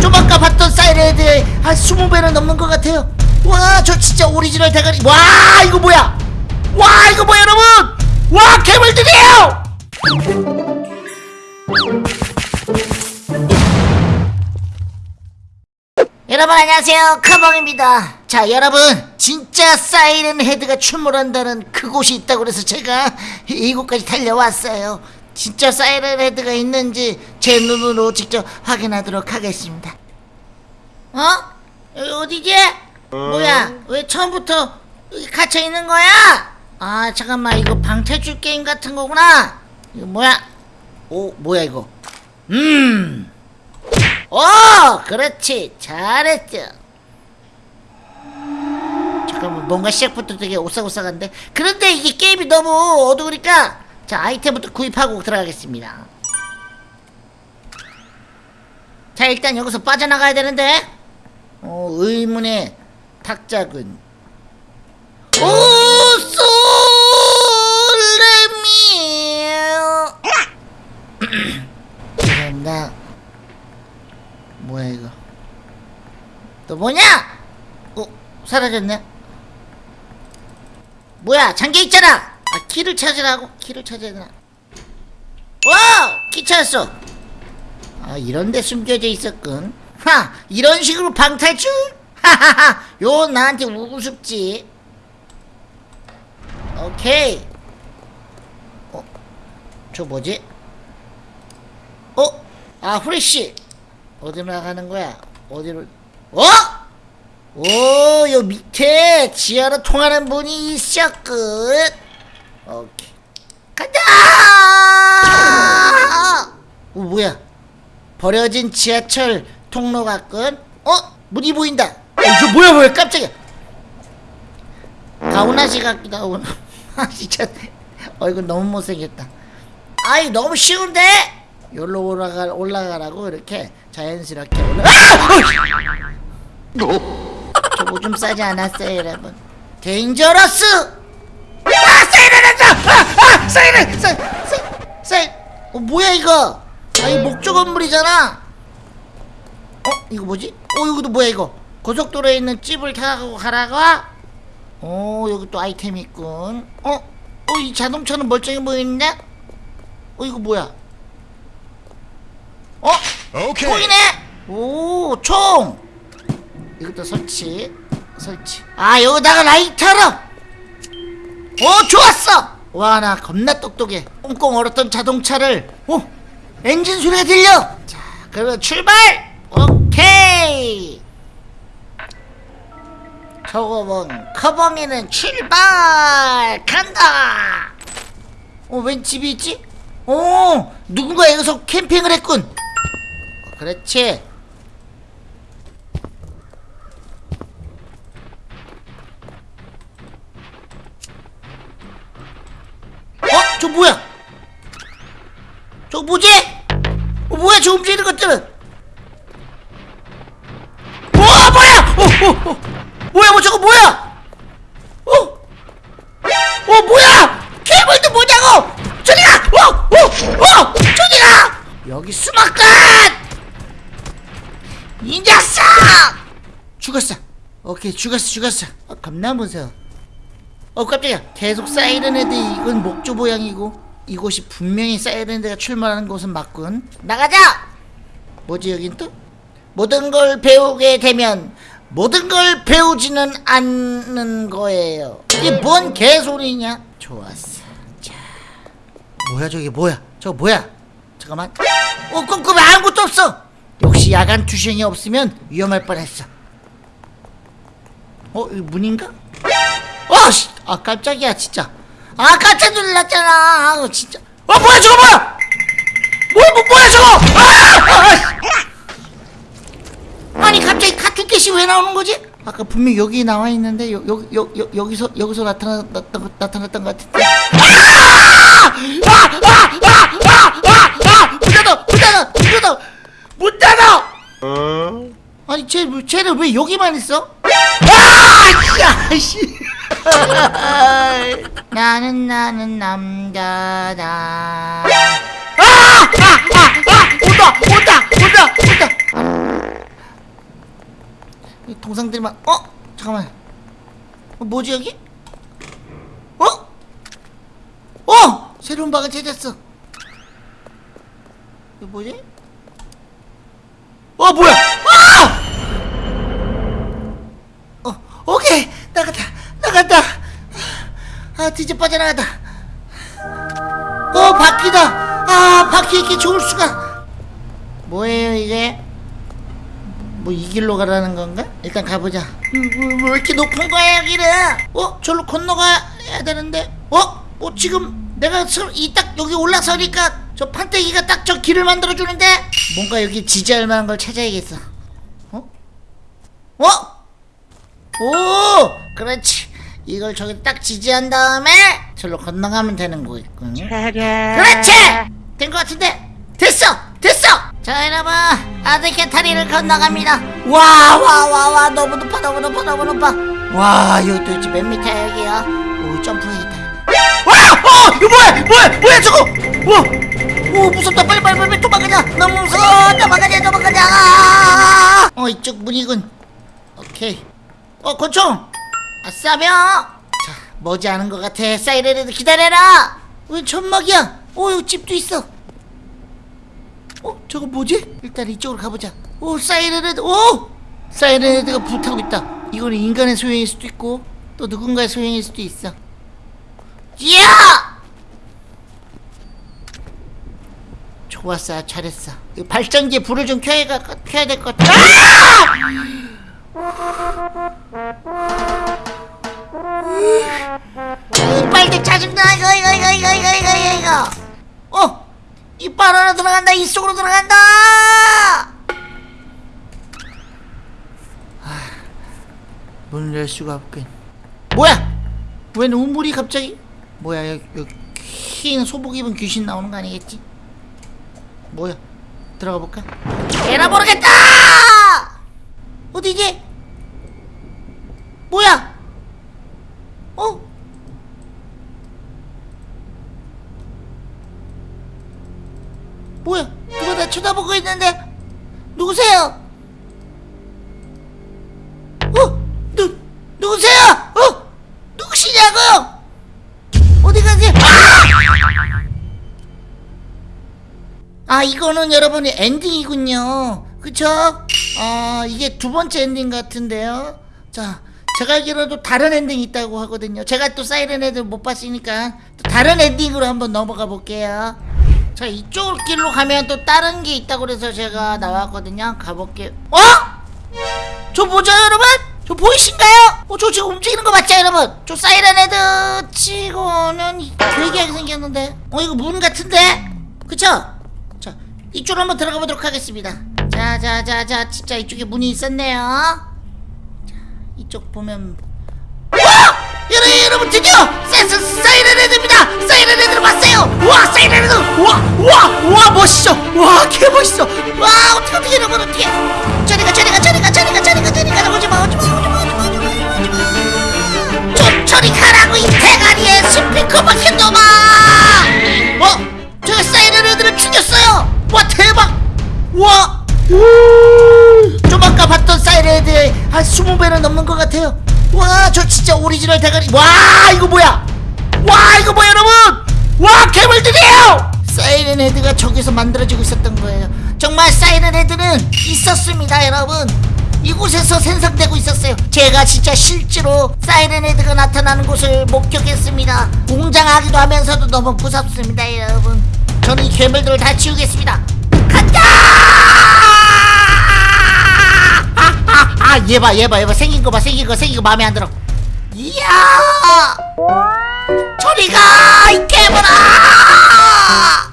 좀 아까 봤던 사이렌헤드의 한 20배는 넘는 것 같아요. 와 저 진짜 오리지널 대가리. 와 이거 뭐야? 와 이거 뭐야 여러분? 와 괴물들이에요! 여러분 안녕하세요. 카방입니다. 자 여러분. 진짜 사이렌 헤드가 출몰한다는 그곳이 있다고 그래서 제가 이곳까지 달려왔어요 진짜 사이렌 헤드가 있는지 제 눈으로 직접 확인하도록 하겠습니다 어? 여기 어디지? 뭐야 왜 처음부터 여기 갇혀 있는 거야? 아 잠깐만 이거 방탈출 게임 같은 거구나 이거 뭐야? 오 뭐야 이거 음 오! 그렇지 잘했죠 잠깐만 뭔가 시작부터 되게 오싹오싹한데 그런데 이게 게임이 너무 어두우니까 자 아이템부터 구입하고 들어가겠습니다. 자 일단 여기서 빠져나가야 되는데. 어 의문의 탁자군 오 솔레미 죄송합니다. 뭐야 이거? 또 뭐냐? 어 사라졌네. 뭐야 잠겨 있잖아 아 키를 찾으라고? 키를 찾아야 되나 와 키 찾았어. 아 이런데 숨겨져 있었군. 하 이런 식으로 방탈출? 하하하 요 나한테 우습지. 오케이. 어 저 뭐지? 어? 아 후레쉬. 어디로 나가는 거야? 어디로? 어? 오, 요 밑에 지하로 통하는 문이 있었군. 오케이. 간다! 오, 뭐야? 버려진 지하철 통로 같군. 어? 문이 보인다. 어, 저 뭐야, 뭐야, 깜짝이야. 가오나시 같기도 하고. 아, 진짜. 얼굴 너무 못생겼다. 아이, 너무 쉬운데? 여기로 올라가, 올라가라고 이렇게 자연스럽게 올라. 아! 저거 좀 싸지 않았어요 여러분 데인저러스 아, 아 사이렌 사이 사이 사이 어 뭐야 이거? 아 이 목조 건물이잖아. 어 이거 뭐지? 어 이것도 뭐야 이거? 고속도로에 있는 집을 타고 가라가 어 여기 또 아이템 있군. 어 어 이 자동차는 멀쩡해 보이는데? 어 이거 뭐야? 어? 오케이. 총이네? 오 총! 이것도 설치 설치. 아 여기다가 라이터로! 오 좋았어 와 나 겁나 똑똑해. 꽁꽁 얼었던 자동차를 오 엔진 소리가 들려! 자 그러면 출발! 오케이! 저거면 커벙이는 출발! 간다! 어 웬 집이 있지? 오 누군가 여기서 캠핑을 했군. 어, 그렇지 어? 저 뭐야? 저 뭐지? 어, 뭐야 저 움직이는 것들은? 와 뭐야? 어, 어, 어. 뭐야 뭐 저거 뭐야? 어? 어 뭐야? 괴물도 뭐냐고? 저리 가! 어! 어! 어! 저리 가! 여기 수막간! 이 녀석! 죽었어 오케이 죽었어 죽었어 어, 겁나 무서워 어 깜짝이야. 계속 사이렌 헤드 이건 목조 모양이고 이곳이 분명히 사이렌 헤드가 출몰하는 곳은 맞군. 나가자! 뭐지 여긴 또? 모든 걸 배우게 되면 모든 걸 배우지는 않는 거예요. 이게 뭔 개소리냐? 좋았어. 자. 뭐야 저게 뭐야? 저거 뭐야? 잠깐만. 어 깜깜해. 아무것도 없어. 역시 야간 투시경이 없으면 위험할 뻔했어. 어 이 문인가? 아, 씨! 아 깜짝이야 진짜 아 깜짝 놀랐잖아 아우 진짜 아 뭐야 저거 뭐야 뭐야 뭐, 뭐야 저거 아! 아! 아니 갑자기 카투켓이 왜 나오는 거지? 아까 분명 여기 나와 있는데 여, 여, 여, 여, 여기서 여기서 나타났던 나타났던 것 같은데 아! 아! 아! 아! 아! 아! 아! 문 닫아! 문 닫아! 문 닫아! 문 닫아! 아니 쟤 쟤는 왜 여기만 있어? 아! 야, 씨. 나는 나는 남자다. 아! 아! 아! 아! 온다! 온다! 온다! 온다! 이 동상들이 막, 어? 잠깐만. 어, 뭐지 여기? 어? 어! 새로운 방을 찾았어. 이거 뭐지? 어 뭐야? 아 드디어 빠져나갔다 어 바퀴다 아 바퀴 이렇게 좋을 수가 뭐예요 이게 뭐 이 길로 가라는 건가? 일단 가보자 음, 뭐, 뭐 이렇게 높은 거야 여기는 어? 절로 건너가야 되는데 어? 어 지금 내가 이 딱 여기 올라서니까 저 판때기가 딱 저 길을 만들어 주는데 뭔가 여기 지지할 만한 걸 찾아야겠어 어? 어? 오 그렇지 이걸 저기 딱 지지한 다음에 절로 건너가면 되는 거겠군 그렇지! 된 것 같은데? 됐어! 됐어! 자 여러분. 아드케 다리를 건너갑니다. 와 와 와 와. 너무 높아 너무 높아 너무 높아. 와 여기 도대체 몇 미터야 여기야? 오 점프해야겠다 와! 어! 이거 뭐야? 뭐야? 뭐야 저거? 와! 오 무섭다. 빨리 빨리 빨리 도망가자. 너무 무서워. 도망가자 도망가자. 어 이쪽 문이군. 오케이. 어 권총 아싸며 자 머지않은 것 같아? 사이렌에도 기다려라. 왜 천막이야. 어 여기 집도 있어. 어 저거 뭐지? 일단 이쪽으로 가보자. 오 사이렌헤드 오! 사이렌헤드가 불타고 있다. 이거는 인간의 소형일 수도 있고 또 누군가의 소형일 수도 있어. 이야! 좋았어 잘했어. 이 발전기에 불을 좀 켜야, 가- 켜야 될 것 같아. 아! 죽는다 이거 이거 이거 이거 이거 이거 이거 어! 이빨 하나 들어간다 이쪽으로 들어간다 아, 문을 열 수가 없군 뭐야! 왜 눈물이 갑자기 뭐야 여기, 여기 흰 소복 입은 귀신 나오는 거 아니겠지? 뭐야 들어가 볼까? 에라 모르겠다! 어디지? 뭐야? 있는데 누구세요? 어? 누, 누구세요? 어? 누구시냐고요? 어디 가세요? 아! 아 이거는 여러분이 엔딩이군요. 그쵸? 아 이게 두 번째 엔딩 같은데요. 자 제가 알기로도 다른 엔딩이 있다고 하거든요. 제가 또 사이렌 헤드를 못 봤으니까 또 다른 엔딩으로 한번 넘어가 볼게요 자 이쪽 길로 가면 또 다른 게 있다고 그래서 제가 나왔거든요 가볼게요 어? 저 뭐죠 여러분? 저 보이신가요? 어, 저 지금 움직이는 거 맞죠 여러분? 저 사이렌 헤드 치고는 되게 생겼는데 어 이거 문 같은데? 그쵸? 자 이쪽으로 한번 들어가 보도록 하겠습니다 자자자자 진짜 이쪽에 문이 있었네요 자 이쪽 보면 와! 여러분 드디어 사이렌 헤드입니다 사이렌 헤드를 봤어요 와 사이렌 헤드 와와와 멋있어. 와 개멋있어. 와 어떻게 어떻게 여러분 어떻게 저리가 저리가 저리가 저리가 저리가 저리가. 오지마 오지마 오지마 오지마 오지마 오지마. 좀 저리 가라고 이 대가리에 스피커 박힌 놈아. 어? 제가 사이렌 헤드를 죽였어요. 와 대박. 와. 좀 아까 봤던 사이렌헤드의 한 20배는 넘는 것 같아요. 와 저 진짜 오리지널 대가리. 와 이거 뭐야? 와 이거 뭐야 여러분? 와 괴물들이에요 사이렌 헤드가 저기서 만들어지고 있었던 거예요 정말 사이렌 헤드는 있었습니다 여러분 이곳에서 생성되고 있었어요 제가 진짜 실제로 사이렌 헤드가 나타나는 곳을 목격했습니다 웅장하기도 하면서도 너무 무섭습니다 여러분 저는 이 괴물들을 다 치우겠습니다 간다 아, 얘 봐, 얘 봐, 얘 봐. 생긴 거 봐, 생긴 거, 생긴 거 마음에 안 들어. 이야! 저리 가! 이 괴물아!